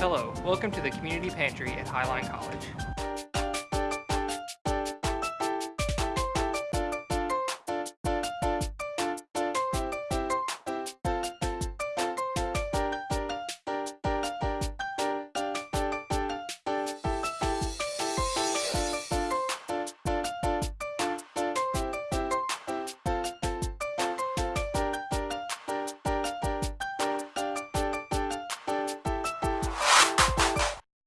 Hello, welcome to the Community Pantry at Highline College.